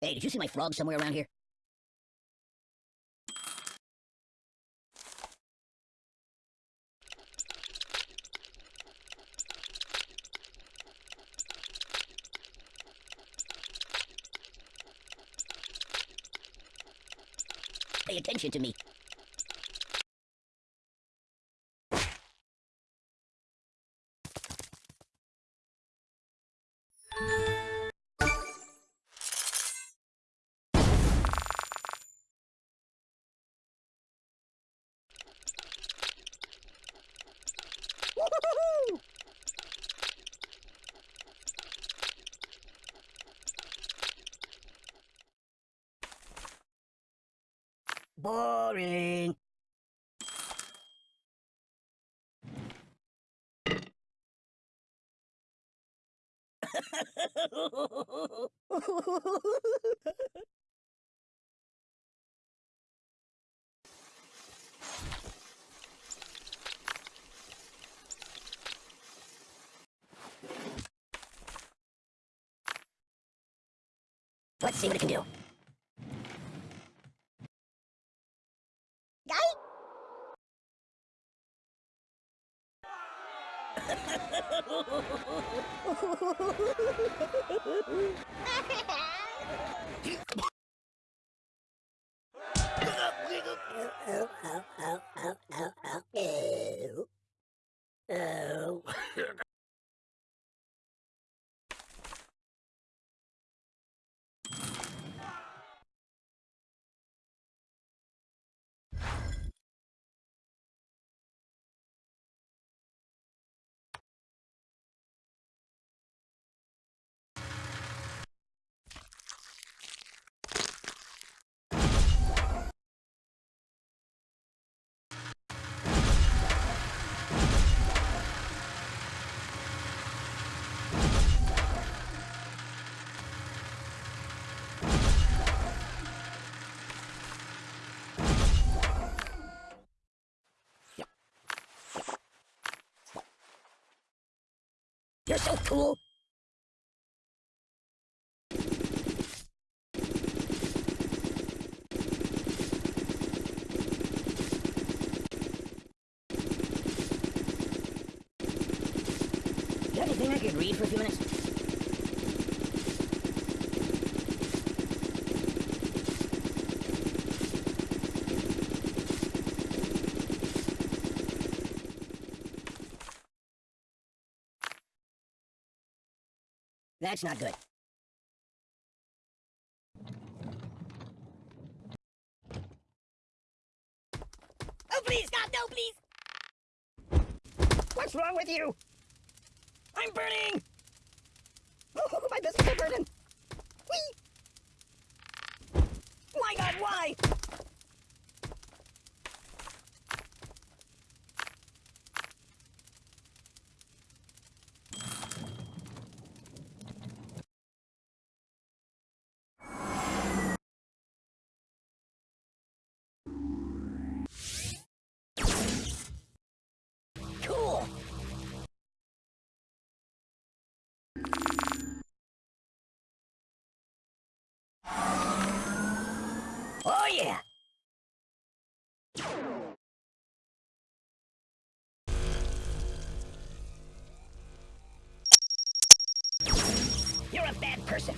Hey, did you see my frog somewhere around here? Pay attention to me. Woo-hoo-hoo! Boring. see what it can do. You're so cool. You have anything I could read for a few minutes? That's not good. Oh, please, God, no, please! What's wrong with you? I'm burning! Oh, my biscuits are burning! Whee! My God, why? Oh, yeah! You're a bad person.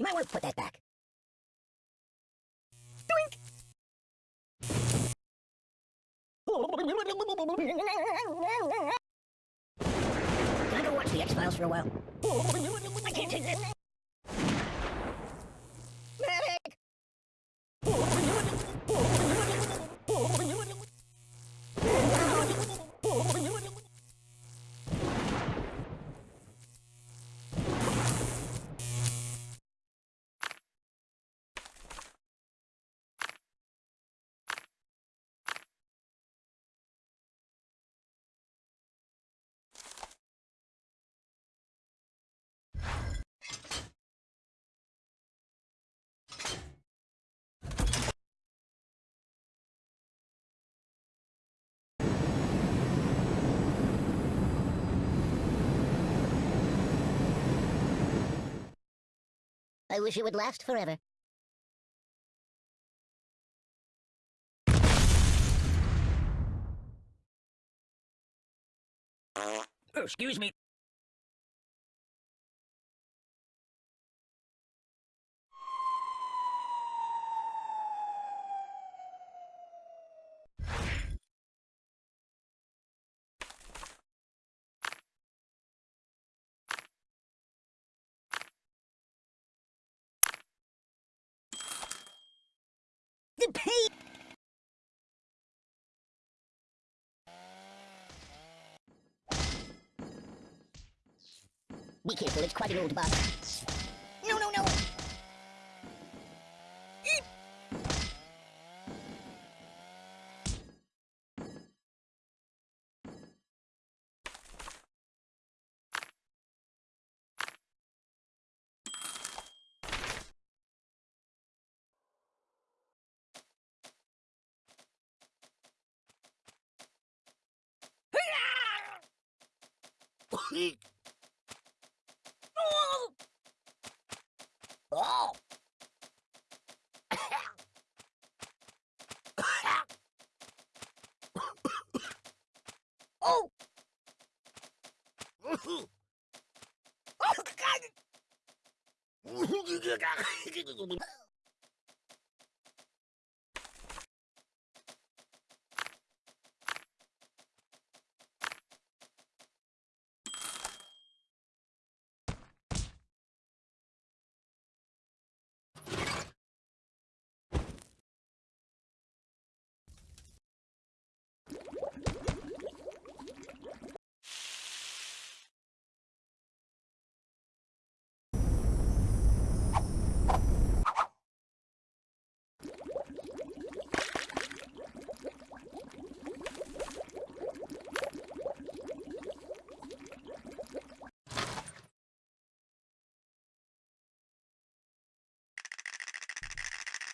You might want to put that back. Doink! Can I go watch the X-Files for a while? I can't take this. I wish it would last forever. Excuse me. Pain! Be careful, it's quite an old bus. Oh! Oh! Oh, God!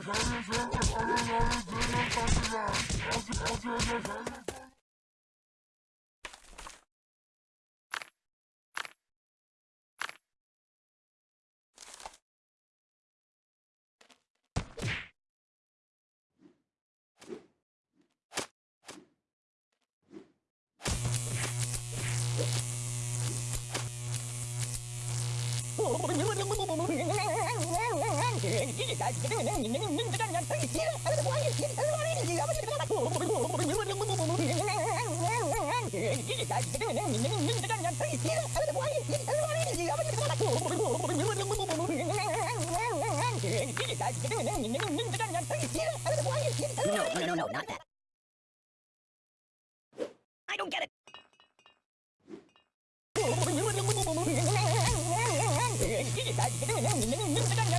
Oh, my God. No, no, no, no, not that. I don't get it.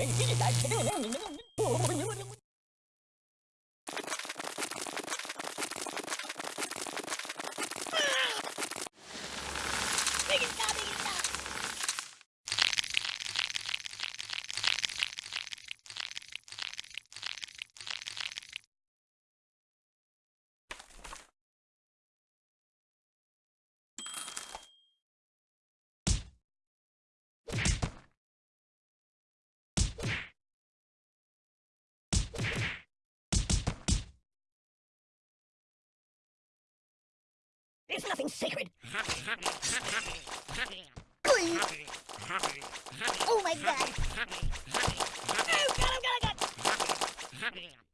你闭嘴你肯定有那 It's nothing sacred. Please. Oh my god. Oh god, oh god, oh god.